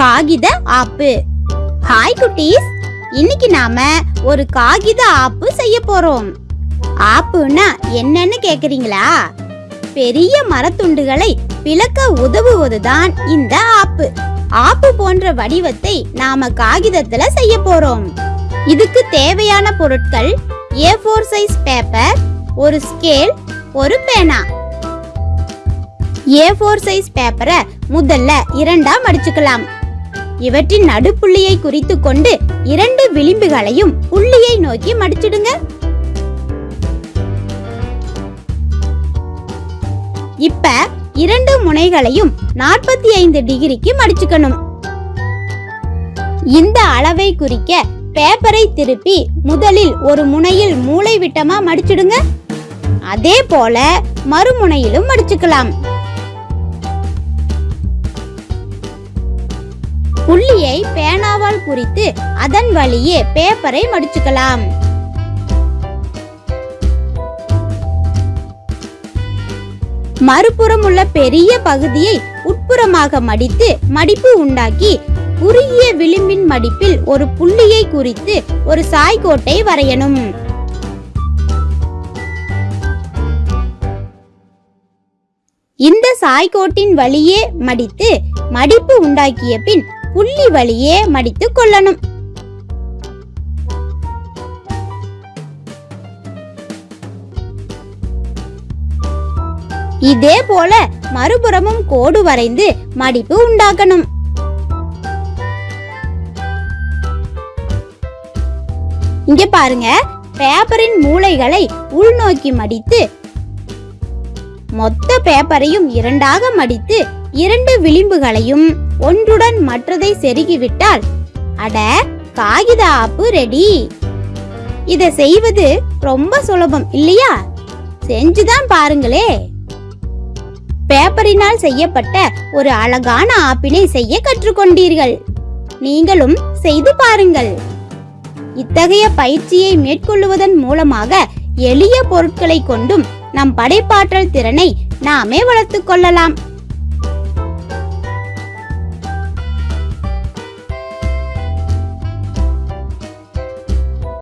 காகித ஆப்பு. ஹாய் குட்டீஸ். இன்னைக்கு நாம ஒரு காகித ஆப்பு செய்ய போறோம். ஆப்புன்னா என்னன்னு கேக்குறீங்களா? பெரிய மரத்துண்டுகளை பிளக்க உதவுவதுதான் இந்த ஆப்பு. ஆப்பு போன்ற வடிவத்தை நாம காகிதத்துல செய்ய போறோம். இதுக்கு தேவையான பொருட்கள் ஏ ஃபோர் சைஸ் பேப்பர் ஒரு ஸ்கேல் ஒரு பேனா. ஏ ஃபோர் சைஸ் பேப்பரை முதல்ல இரண்டா மடிச்சுக்கலாம் இவற்றின் நடுப்புள்ளியை குறித்து கொண்டு இரண்டு விளிம்புகளையும் புள்ளியை நோக்கி மடிச்சிடுங்க. இப்ப இரண்டு முனைகளையும் நாற்பத்தி ஐந்து டிகிரிக்கு மடிச்சுக்கணும். இந்த அளவை குறிக்க பேப்பரை திருப்பி முதலில் ஒரு முனையில் மூளை விட்டமா மடிச்சிடுங்க. அதே போல மறுமுனையிலும் மடிச்சுக்கலாம். புள்ளியை பேனாவால் குறித்து அதன் வழியே பேப்பரை மடிச்சுக்கலாம். மறுபுறம் உள்ள பெரிய பகுதியை உட்புறமாக மடித்து மடிப்பு உண்டாக்கி குறுகிய விளிம்பின் மடிப்பில் ஒரு புள்ளியை குறித்து ஒரு சாய்கோட்டை வரையணும். இந்த சாய்கோட்டின் வழியே மடித்து மடிப்பு உண்டாக்கிய பின் புள்ளி வழியே மடித்து கொள்ளணும். இதே போல மறுபுறமும் கோடு வரைந்து மடிப்பு உண்டாக்கணும். இங்க பாருங்க பேப்பரின் மூலைகளை உள்நோக்கி மடித்து மொத்த பேப்பரையும் இரண்டாக மடித்து இரண்டு விளிம்புகளையும் ஒன்றுடன் மற்றதை செருகிவிட்டால் அட காகித ஆப்பு ரெடி. இத செய்வது ரொம்ப சுலபம் இல்லையா? செஞ்சுதான் பாருங்களே. பேப்பரினால் செய்யப்பட்ட ஒரு அழகான ஆப்பினை செய்ய கற்றுக்கொண்டீர்கள். நீங்களும் செய்து பாருங்கள். இத்தகைய பயிற்சியை மேற்கொள்ளுவதன் மூலமாக எளிய பொருட்களை கொண்டும் நம் படைப்பாற்றல் திறனை நாமே வளர்த்துக் கொள்ளலாம்.